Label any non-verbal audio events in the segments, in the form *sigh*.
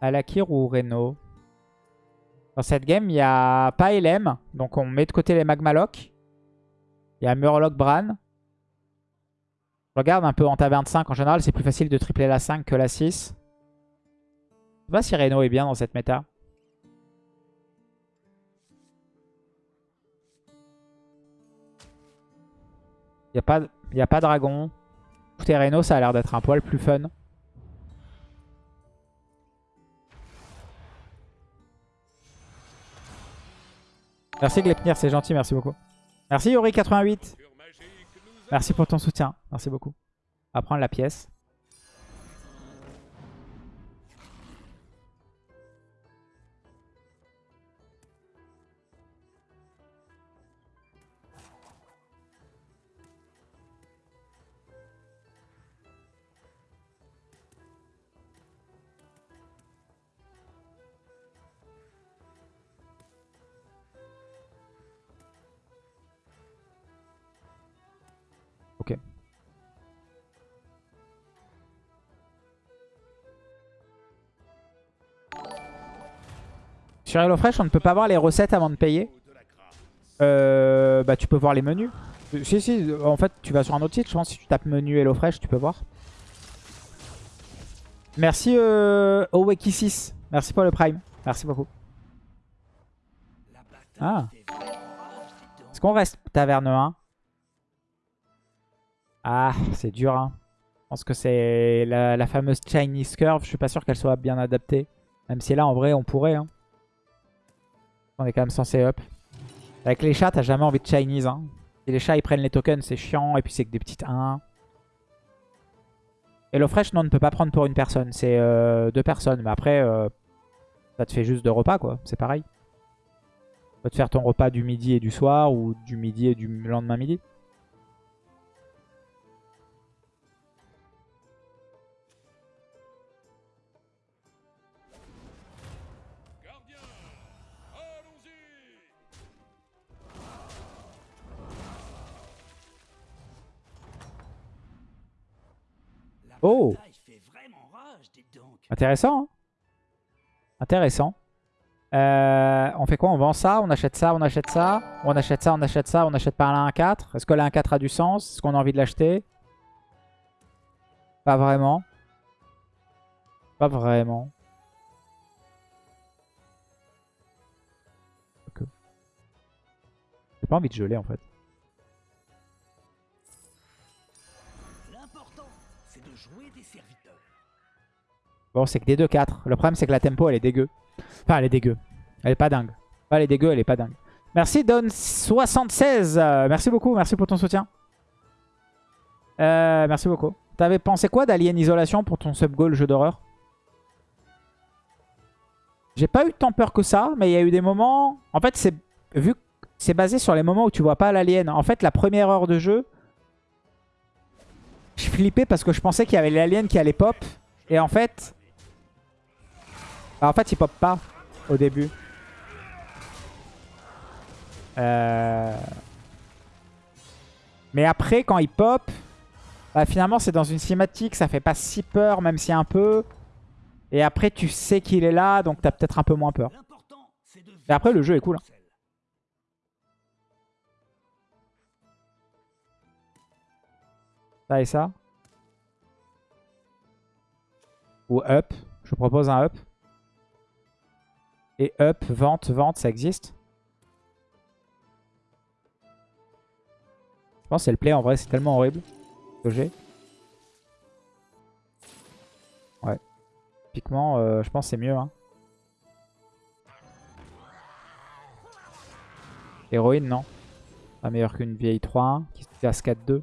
Alakir ou Reno Dans cette game, il n'y a pas LM. Donc on met de côté les Magmaloc. Il y a Murloc Bran. Je regarde un peu en taverne 5. En général, c'est plus facile de tripler la 5 que la 6. Je sais pas si Reno est bien dans cette méta. Il n'y a, pas, a pas dragon. Écoutez, Reno, ça a l'air d'être un poil plus fun. Merci Glepnir, c'est gentil, merci beaucoup. Merci Yori88. Merci pour ton soutien, merci beaucoup. On va prendre la pièce. Ok. Sur HelloFresh, on ne peut pas voir les recettes avant de payer. Euh, bah, tu peux voir les menus. Si, si, en fait, tu vas sur un autre site. Je pense que si tu tapes menu HelloFresh, tu peux voir. Merci euh, Oweki6. Merci pour le Prime. Merci beaucoup. Ah. Est-ce qu'on reste taverne 1 Ah, c'est dur. Hein. Je pense que c'est la, fameuse Chinese Curve. Je suis pas sûr qu'elle soit bien adaptée. Même si là, en vrai, on pourrait. Hein. On est quand même censé up. Avec les chats, t'as jamais envie de Chinese. Hein. Si les chats ils prennent les tokens, c'est chiant. Et puis c'est que des petites 1. HelloFresh, non, on ne peut pas prendre pour une personne. C'est euh, deux personnes. Mais après, euh, ça te fait juste deux repas, quoi. C'est pareil. Tu peux te faire ton repas du midi et du soir. Ou du midi et du lendemain midi. Oh Intéressant. hein. Intéressant. Euh, on fait quoi? On vend ça, on achète ça, on achète ça. On achète ça, on achète ça, on achète pas la 1-4. Est-ce que la 1-4 a du sens? Est-ce qu'on a envie de l'acheter? Pas vraiment. Pas vraiment. J'ai pas envie de geler en fait. C'est que des 2-4. Le problème, c'est que la tempo, elle est dégueu. Enfin, elle est dégueu. Elle est pas dingue. Pas elle est dégueu, elle est pas dingue. Merci Don76. Euh, merci beaucoup, merci pour ton soutien. Euh, merci beaucoup. T'avais pensé quoi d'Alien Isolation pour ton sub-goal jeu d'horreur? J'ai pas eu tant peur que ça, mais il y a eu des moments... En fait, c'est vu c'est basé sur les moments où tu vois pas l'alien. En fait, la première heure de jeu, je flippais parce que je pensais qu'il y avait l'alien qui allait pop. Et en fait... Bah, en fait, il pop pas au début. Euh... Mais après, quand il pop, bah, finalement, c'est dans une cinématique. Ça fait pas si peur, même si un peu. Et après, tu sais qu'il est là, donc t'as peut-être un peu moins peur. Et après, le jeu est cool. hein. Ça et ça. Ou up. Je propose un up. Et up, vente, vente, ça existe? Je pense que c'est le play en vrai, c'est tellement horrible. J'ai. Ouais. Typiquement, euh, je pense que c'est mieux. Hein. Héroïne, non. Pas meilleur qu'une vieille 3-1 qui se casse 4-2.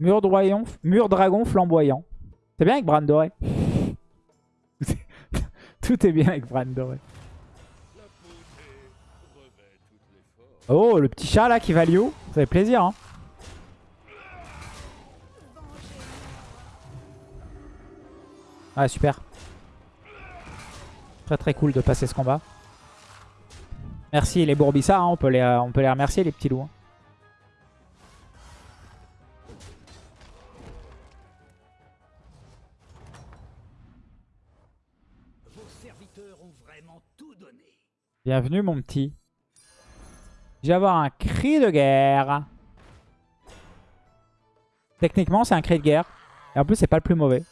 Mur, dragon flamboyant. C'est bien avec Bran doré? *laughs* Tout est bien avec Bran doré. Oh, le petit chat là qui va Liu. Ça fait plaisir. Hein. Ouais, super. Très très cool de passer ce combat. Merci les Bourbissa, hein, on, peut les, on peut les remercier les petits loups. hein. Bienvenue mon petit. Je vais avoir un cri de guerre. Techniquement c'est un cri de guerre. Et en plus c'est pas le plus mauvais.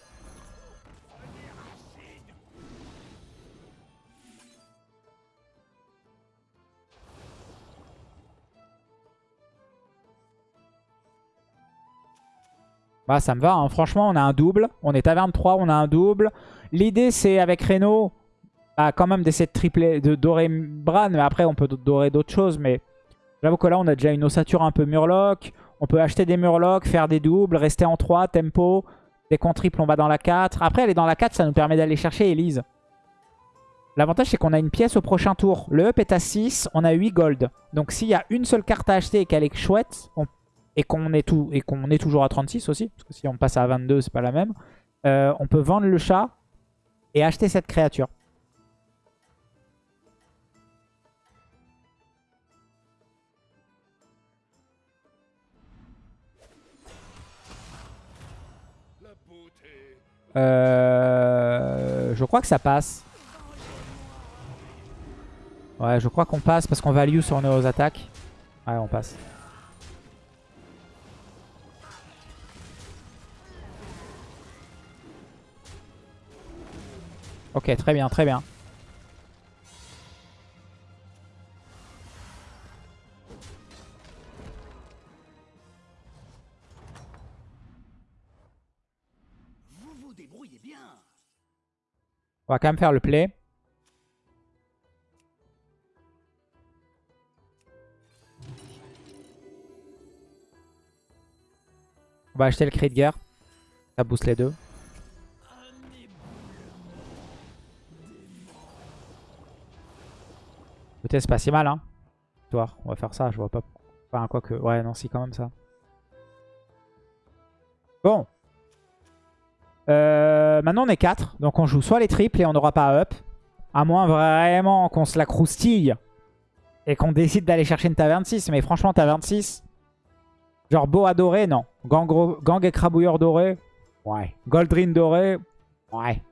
Bah ça me va, hein. franchement on a un double. On est taverne 3, on a un double. L'idée c'est avec Reno, bah, quand même d'essayer de tripler, de dorer Bran, mais après on peut dorer d'autres choses. Mais j'avoue que là on a déjà une ossature un peu Murloc. On peut acheter des Murlocs, faire des doubles, rester en 3, tempo. Dès qu'on triple on va dans la 4. Après elle est dans la 4, ça nous permet d'aller chercher Elise. L'avantage c'est qu'on a une pièce au prochain tour. Le up est à 6, on a 8 gold. Donc s'il y a une seule carte à acheter et qu'elle est chouette, et qu'on est, tout... est toujours à 36 aussi, parce que si on passe à 22 c'est pas la même, euh, on peut vendre le chat et acheter cette créature. Euh, je crois que ça passe. Ouais, je crois qu'on passe parce qu'on value sur nos attaques. Ouais, on passe. Ok, très bien, très bien. On va quand même faire le play. On va acheter le cri de guerre. Ça booste les deux. Écoutez, c'est pas si mal, hein. On va faire ça, je vois pas. Enfin, quoi que. Ouais, non, si, quand même ça. Bon. Euh, maintenant, on est 4. Donc, on joue soit les triples et on n'aura pas up. À moins vraiment qu'on se la croustille. Et qu'on décide d'aller chercher une taverne 6. Mais franchement, taverne 6. Genre boa doré, non. Gang, gang écrabouilleur doré. Ouais. Goldrin doré. Ouais.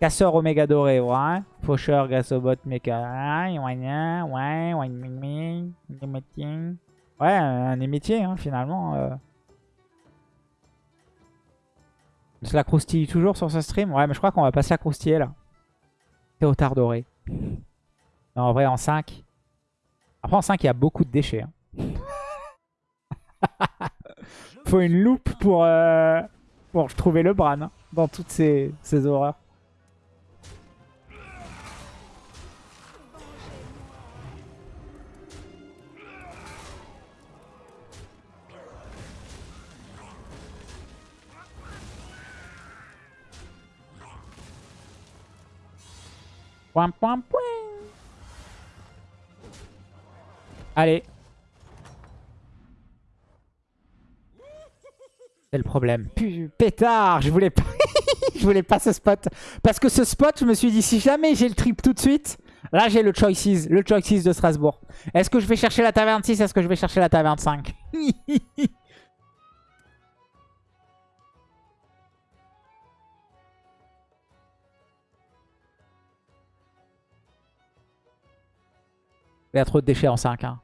Casseur Oméga doré, ouais. Faucheur, Gassobot, Mecha. Ouais, ouais, ouais, ouais, ouais, un émétier, hein, finalement. euh. On se la croustille toujours sur ce stream? Ouais, mais je crois qu'on va pas se la croustiller, là. Théotard doré. Non, en vrai, en 5. Après, en 5, il y a beaucoup de déchets. hein. *laughs* Faut une loupe pour, euh, trouver le Bran hein, dans toutes ces, ces horreurs. Point, point, point. Allez. C'est le problème. Pétard, je voulais pas... *laughs* je voulais pas ce spot. Parce que ce spot, je me suis dit, si jamais j'ai le trip tout de suite, là j'ai le choices, le choices de Strasbourg. Est-ce que je vais chercher la taverne 6 Est-ce que je vais chercher la taverne 5 *laughs* Il y a trop de déchets en 5. Hein.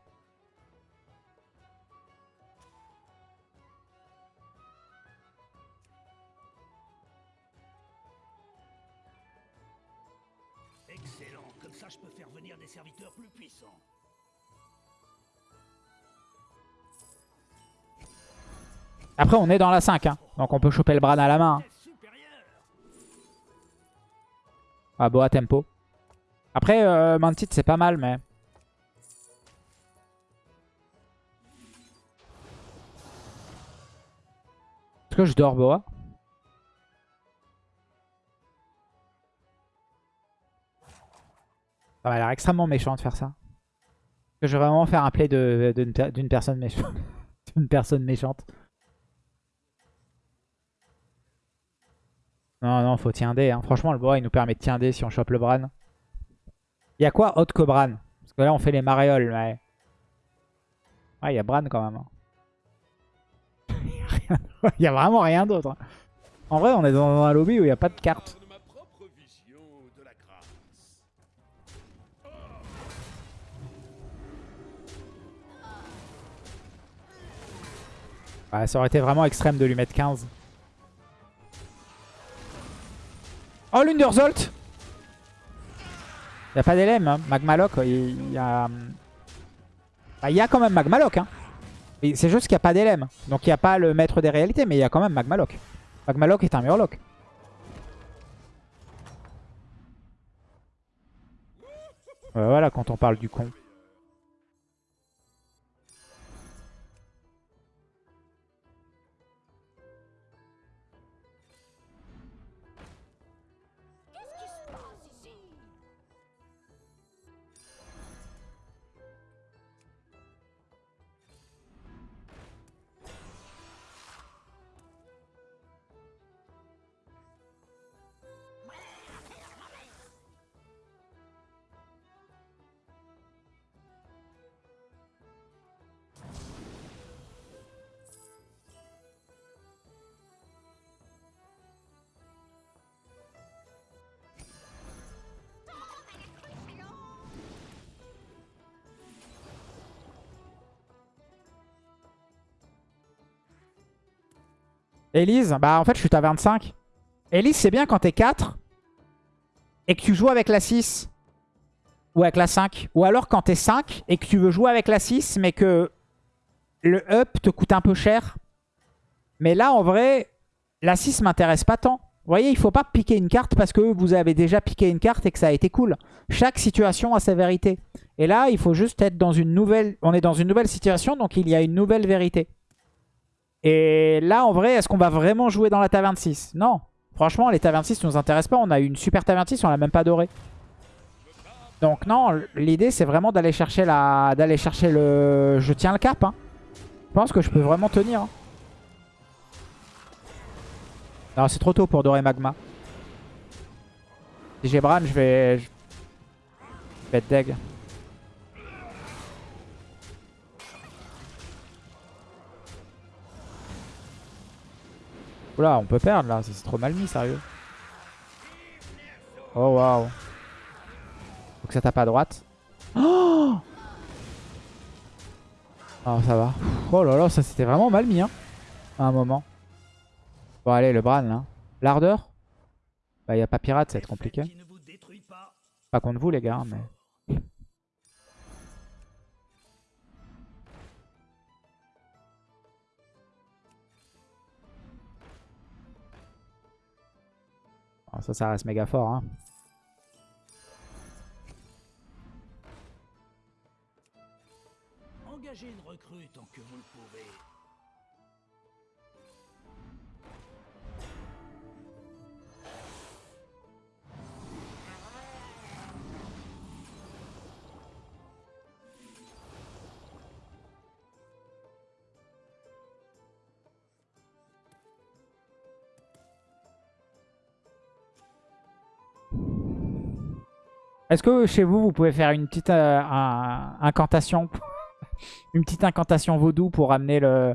Excellent. Comme ça, je peux faire venir des serviteurs plus puissants. Après, on est dans la 5. Hein. Donc on peut choper le Bran à la main. hein. Ah, Boa tempo. Après, euh, Mantit, c'est pas mal, mais... Est-ce que je dors Boa Ça m'a l'air extrêmement méchant de faire ça. Que je vais vraiment faire un play de- d'une d'une personne méchante. *laughs* D'une personne méchante. Non, non, faut tiender. Hein. Franchement, le bois, il nous permet de tiender si on chope le Bran. Il y a quoi autre que Bran? Parce que là, on fait les maréoles. Ouais il y a Bran quand même. hein. *laughs* Il y a vraiment rien d'autre. hein. En vrai, on est dans un lobby où il n'y a pas de carte. Ouais, ça aurait été vraiment extrême de lui mettre 15. Oh, l'Underzolt Il n'y a pas d'élème, hein. Magmaloc, il y a... Bah, il y a quand même Magmaloc, hein. C'est juste qu'il n'y a pas d'élème. Donc il n'y a pas le maître des réalités, mais il y a quand même Magmaloc. Magmaloc est un Murloc. Ouais, voilà quand on parle du con. Elise, bah en fait je suis à 25. Elise c'est bien quand t'es 4 et que tu joues avec la 6 ou avec la 5. Ou alors quand t'es 5 et que tu veux jouer avec la 6 mais que le up te coûte un peu cher. Mais là en vrai, la 6 m'intéresse pas tant. Vous voyez, il faut pas piquer une carte parce que vous avez déjà piqué une carte et que ça a été cool. Chaque situation a sa vérité. Et là, il faut juste être dans une nouvelle... On est dans une nouvelle situation, donc il y a une nouvelle vérité. Et là, en vrai, est-ce qu'on va vraiment jouer dans la taverne 6 Non. Franchement, les tavernes 6 ne nous intéressent pas. On a eu une super taverne 6, on l'a même pas dorée. Donc non, l'idée, c'est vraiment d'aller chercher la, d'aller chercher le... Je tiens le cap. hein. Je pense que je peux vraiment tenir. hein. Non, c'est trop tôt pour dorer Magma. Si j'ai Bran, je vais... Je vais être deg. Oula, on peut perdre là, c'est trop mal mis, sérieux. Oh waouh. Faut que ça tape à droite. Oh *gasps* Oh ça va. Oh là là, ça c'était vraiment mal mis hein. À un moment. Bon allez, le Bran là. L'ardeur? Bah y a pas pirate, ça va être compliqué. Pas contre vous les gars, hein, mais... Oh, ça, ça reste méga fort. Hein. Engagez une recrue tant que vous le pouvez. Est-ce que chez vous, vous pouvez faire une petite euh, incantation *laughs* Une petite incantation vaudou pour amener le,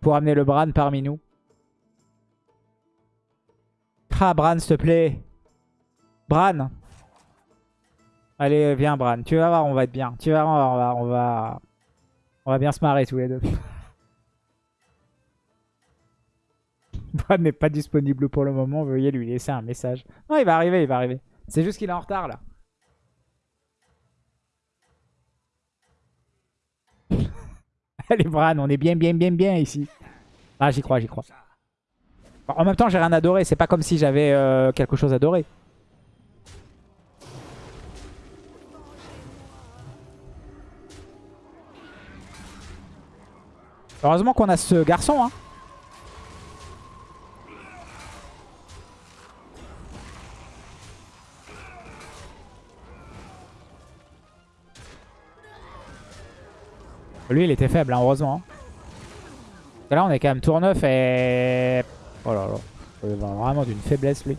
pour amener le Bran parmi nous? Ah, Bran, s'il te plaît. Bran. Allez, viens, Bran. Tu vas voir, on va être bien. Tu vas voir, on va, on va, on va bien se marrer tous les deux. *laughs* Bran n'est pas disponible pour le moment. Veuillez lui laisser un message. Non, il va arriver, il va arriver. C'est juste qu'il est en retard, là. *laughs* Allez, Bran, on est bien, bien, bien, bien ici. Ah, j'y crois, j'y crois. En même temps, j'ai rien adoré. C'est pas comme si j'avais euh, quelque chose à adorer. Heureusement qu'on a ce garçon. Hein. Lui, il était faible, hein, heureusement. hein. Là, on est quand même tour 9 et... Oh là là. Vraiment d'une faiblesse lui.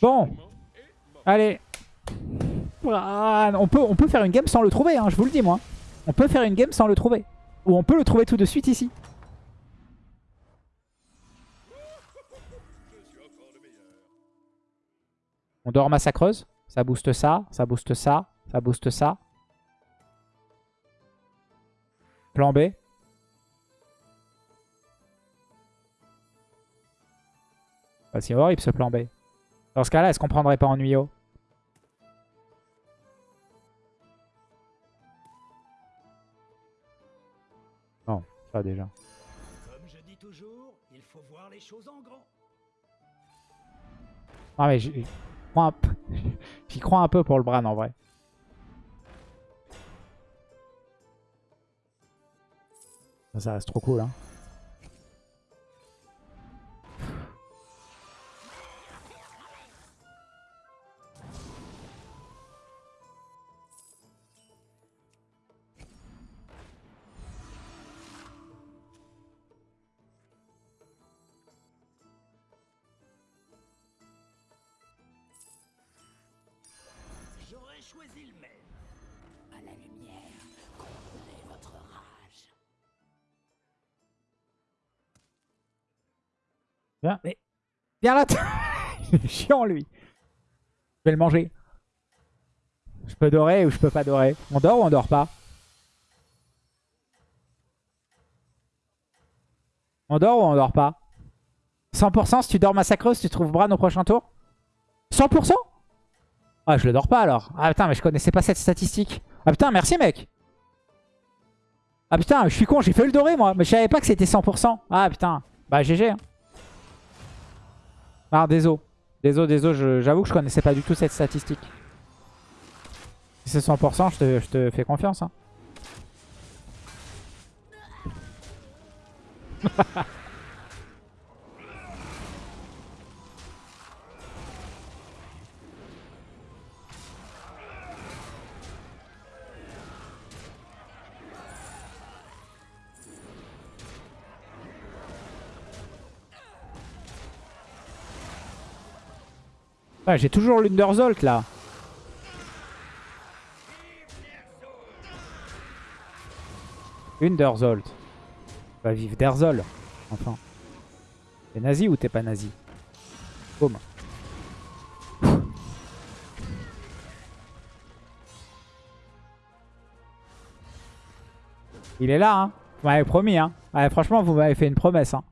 Bon. Allez. On, peut, on peut faire une game sans le trouver, hein, je vous le dis moi. On peut faire une game sans le trouver. Ou on peut le trouver tout de suite ici. On dort massacreuse. Ça booste ça, ça booste ça, ça booste ça. Plan B? Bah, c'est horrible ce plan B. Dans ce cas-là, est-ce qu'on prendrait pas ennuyeux Non, ça déjà. Comme je dis toujours, il faut voir les choses en grand. Non mais j'y crois, un *laughs* crois un peu pour le Bran en vrai. Ça, reste trop cool hein. J'aurais choisi le même. À la lumière, Viens, mais... Viens là *laughs* Il est chiant lui Je vais le manger. Je peux dorer ou je peux pas dorer? On dort ou on dort pas? On dort ou on dort pas? 100% si tu dors massacreuse, tu trouves Bran au prochain tour? 100% Ah je le dors pas alors. Ah putain mais je connaissais pas cette statistique. Ah putain merci mec Ah putain je suis con j'ai fait le doré moi. Mais je savais pas que c'était 100%. Ah putain. Bah GG hein. Ah, désolé. Désolé, désolé, j'avoue que je connaissais pas du tout cette statistique. Si c'est 100%, je te, je te fais confiance. Hein. *laughs* Ouais, J'ai toujours l'Underzolt là. Underzolt. Va vivre d'Erzol. Enfin. T'es nazi ou t'es pas nazi? Boum. Il est là, hein. Vous m'avez promis, hein. Franchement, vous m'avez fait une promesse, hein.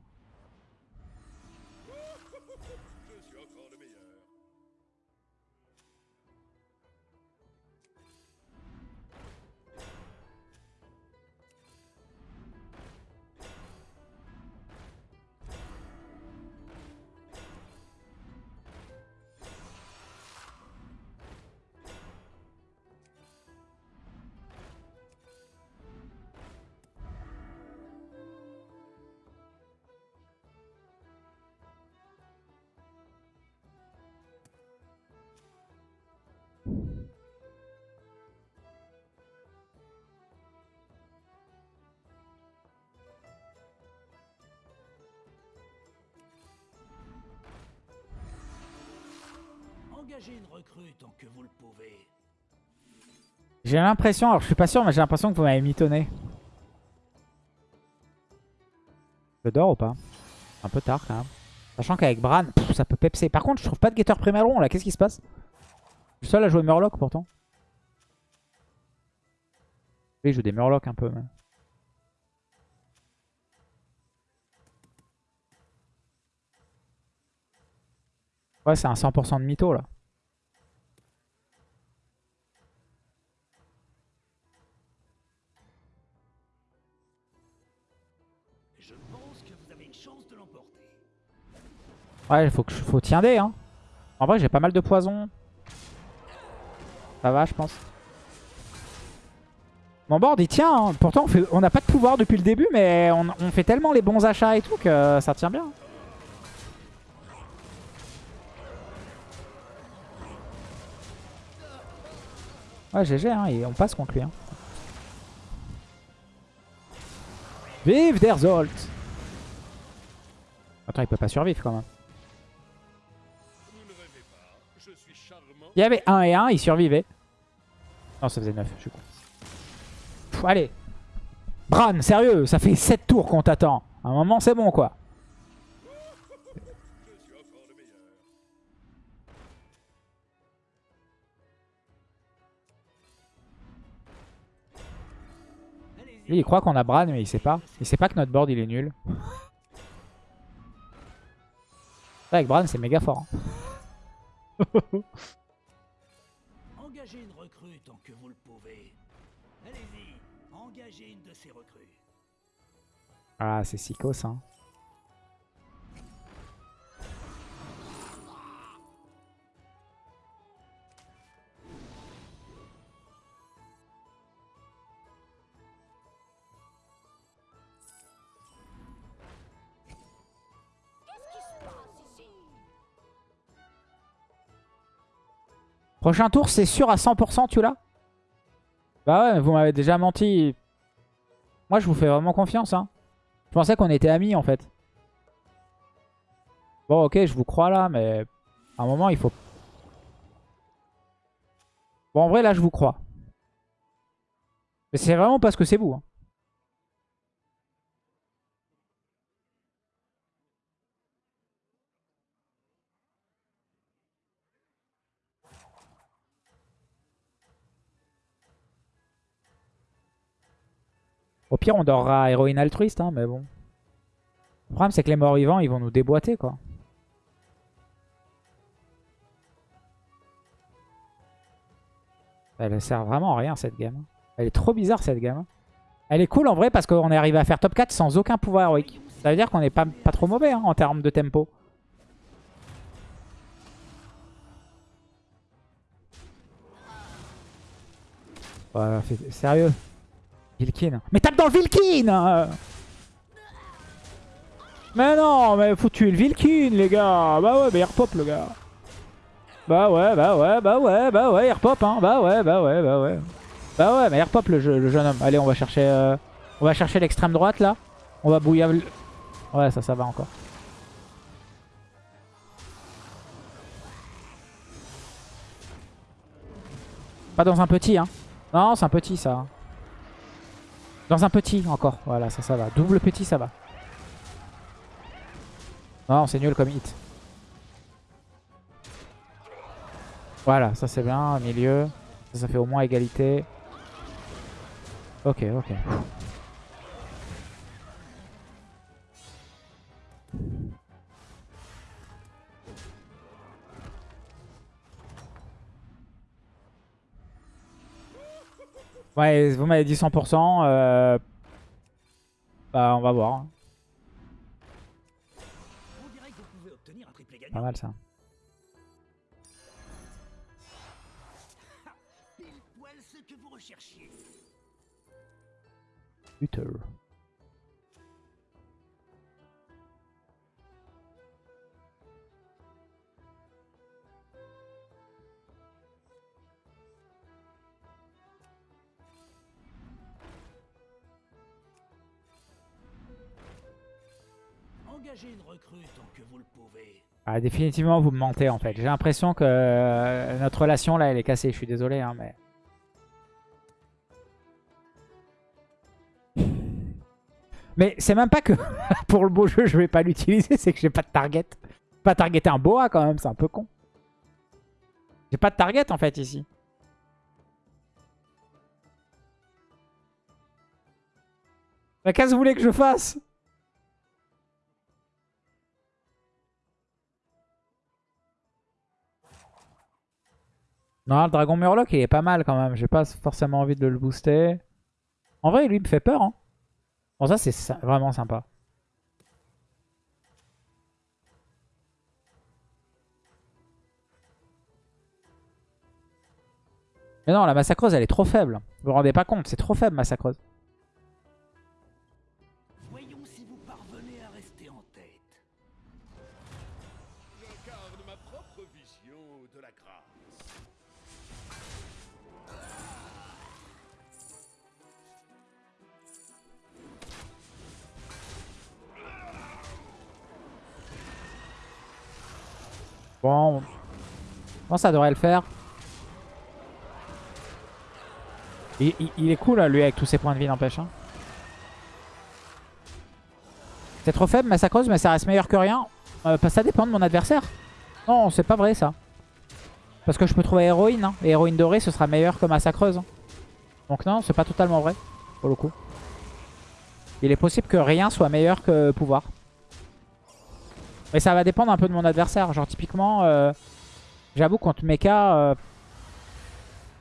J'ai l'impression, alors je suis pas sûr, mais j'ai l'impression que vous m'avez mitonné. Je dors ou pas? Un peu tard quand même. Sachant qu'avec Bran, ça peut pepser. Par contre, je trouve pas de Gator Primeron là. Qu'est-ce qui se passe? Je suis seul à jouer Murloc pourtant. Oui, je joue des Murlocs un peu. mais- Ouais, c'est un 100% de mytho là. Ouais, faut, que faut tiender. Hein. En vrai, j'ai pas mal de poison. Ça va, je pense. Mon board, il tient. hein. Pourtant, on n'a pas de pouvoir depuis le début, mais on, on fait tellement les bons achats et tout que ça tient bien. Ouais, GG, hein, et on passe contre lui. Hein. Vive Derzolt Attends, il peut pas survivre quand même. Il y avait 1 et 1, il survivait. Non, ça faisait 9, je suis allez. Bran, sérieux, ça fait 7 tours qu'on t'attend. À un moment, c'est bon, quoi. Lui, il croit qu'on a Bran, mais il sait pas. Il sait pas que notre board, il est nul. Avec Bran, c'est méga fort. hein. *laughs* Ah, c'est Sikos, hein. Prochain tour, c'est sûr à 100%, tu l'as? Bah ouais, vous m'avez déjà menti. Moi, je vous fais vraiment confiance, hein. Je pensais qu'on était amis, en fait. Bon, ok, je vous crois là, mais à un moment, il faut... Bon, en vrai, là, je vous crois. Mais c'est vraiment parce que c'est vous. hein. Au pire, on dorera héroïne altruiste, hein, mais bon. Le problème, c'est que les morts vivants, ils vont nous déboîter, quoi. Elle sert vraiment à rien, cette game. Elle est trop bizarre, cette game. Elle est cool, en vrai, parce qu'on est arrivé à faire top 4 sans aucun pouvoir héroïque. Ça veut dire qu'on est pas, trop mauvais, hein, en termes de tempo. Fais- sérieux Vilkin. Mais tape dans le Vilkin euh. Mais non, mais faut tuer le Vilkin, les gars. Bah ouais, mais il repop, le gars. Bah ouais, bah ouais, bah ouais, bah ouais, il repop, hein. Bah ouais, bah ouais, bah ouais. Bah ouais, mais il repop, le, jeu- le jeune homme. Allez, on va chercher euh, on va chercher l'extrême droite, là. On va bouillave... le- Ouais, ça, ça va encore. Pas dans un petit, hein. Non, c'est un petit, ça. Dans un petit, encore. Voilà, ça, ça va. Double petit, ça va. Non, c'est nul comme hit. Voilà, ça c'est bien. Milieu. Ça, ça fait au moins égalité. Ok, ok. Ouais, vous m'avez dit 100%. euh, Bah, on va voir. Pas mal ça. Ah, définitivement, vous me mentez en fait. J'ai l'impression que euh, notre relation là, elle est cassée. Je suis désolé, hein, mais. Mais c'est même pas que *laughs* pour le beau jeu, je vais pas l'utiliser, c'est que j'ai pas de target. Pas targeter un boa quand même, c'est un peu con. J'ai pas de target en fait ici. Qu'est-ce que vous voulez que je fasse Non, le dragon murloc il est pas mal quand même. J'ai pas forcément envie de le booster. En vrai, lui il me fait peur. Hein. Bon, ça c'est vraiment sympa. Mais non, la massacreuse elle est trop faible. Vous vous rendez pas compte, c'est trop faible massacreuse. Bon, bon, ça devrait le faire. Il, est cool, lui, avec tous ses points de vie, n'empêche. hein. C'est trop faible, Massacreuse, mais ça reste meilleur que rien. Euh, bah, ça dépend de mon adversaire. Non, c'est pas vrai, ça. Parce que je peux trouver héroïne. hein. Et héroïne dorée, ce sera meilleur que Massacreuse. hein. Donc non, c'est pas totalement vrai, pour le coup. Il est possible que rien soit meilleur que pouvoir. Mais ça va dépendre un peu de mon adversaire. Genre typiquement, euh, j'avoue contre Mecha, euh,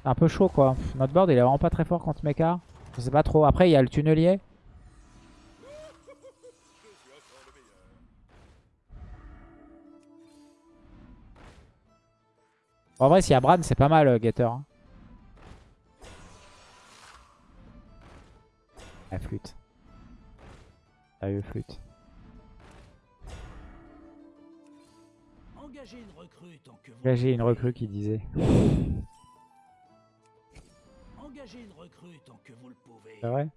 c'est un peu chaud quoi. Notre board il est vraiment pas très fort contre Mecha. Je sais pas trop. Après il y a le tunnelier. En vrai s'il y a Bran c'est pas mal euh, Getter. hein. La flûte. Sérieux flûte. Engagez une recrue tant que vous le une recrue qui disait. Engagez une recrue tant que vous le pouvez. C'est vrai?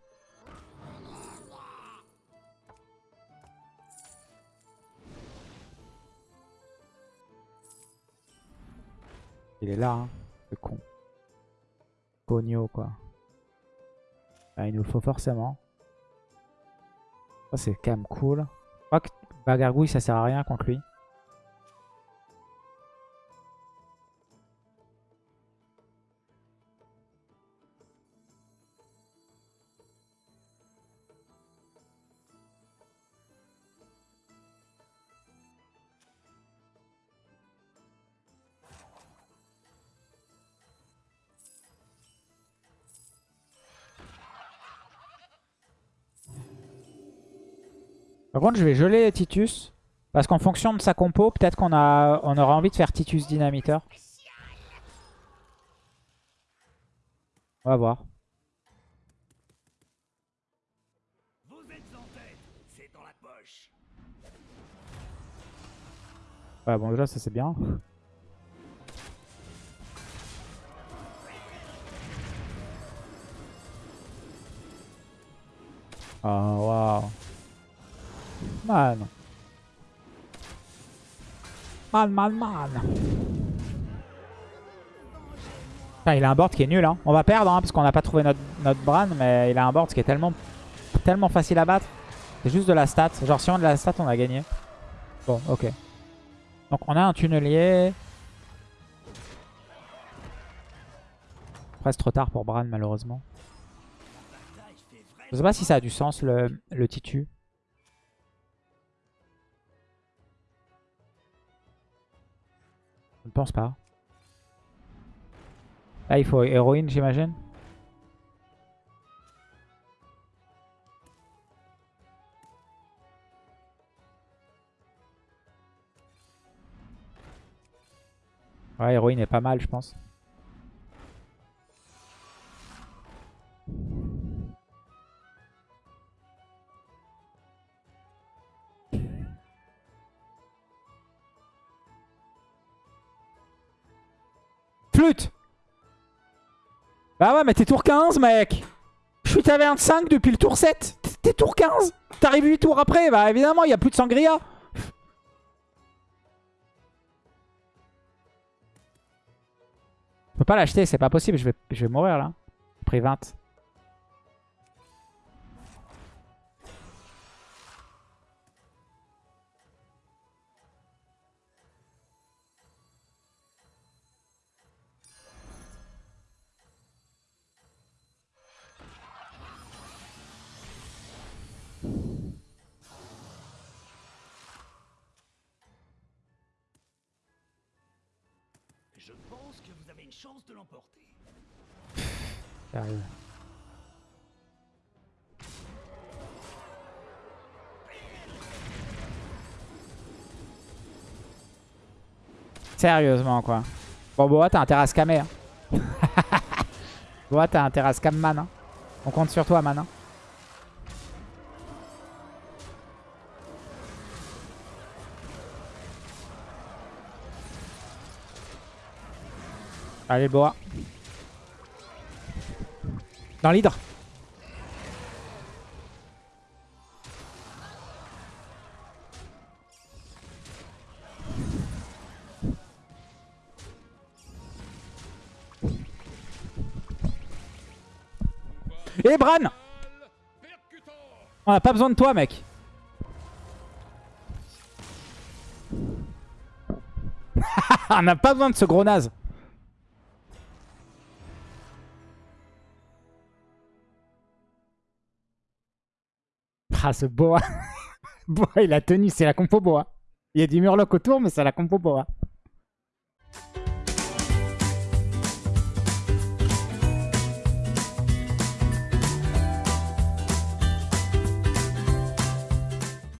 Il est là, hein, ce con. Cogno, quoi. Ah, il nous le faut forcément. Ça, c'est quand même cool. Je crois que Bagargouille, ça sert à rien contre lui. Par contre, je vais geler Titus. Parce qu'en fonction de sa compo, peut-être qu'on on aura envie de faire Titus Dynamiteur. On va voir. Ouais, bon, déjà, ça c'est bien. Oh, waouh. Man. Man, man, il a un board qui est nul. Hein. On va perdre hein, parce qu'on n'a pas trouvé notre, notre Bran, mais il a un board qui est tellement, tellement facile à battre. C'est juste de la stat. Genre, si on a de la stat, on a gagné. Bon, ok. Donc, on a un tunnelier. Presque trop tard pour Bran, malheureusement. Je sais pas si ça a du sens, le, le Titu. Je pense pas. Là, il faut héroïne, j'imagine. Ouais, héroïne est pas mal, je pense. Bah ouais, mais t'es tour 15, mec. Je suis taverne 5 depuis le tour 7 T'es- tour 15 T'arrives 8 tours après. Bah évidemment, il y a plus de sangria. Je peux pas l'acheter, c'est pas possible, je vais, je vais mourir là. J'ai pris 20. Sérieusement quoi. Bon Boa t'as intérêt à scammer. Hein. Boa t'as intérêt à scam man. hein. On compte sur toi man. hein. Allez Boa. Dans l'hydre. Bran On a pas besoin de toi, mec. *laughs* On n'a pas besoin de ce gros naze. Ah, ce boa. *laughs* boa, il a tenu. C'est la compo boa. Il y a du murloc autour, mais c'est la compo boa.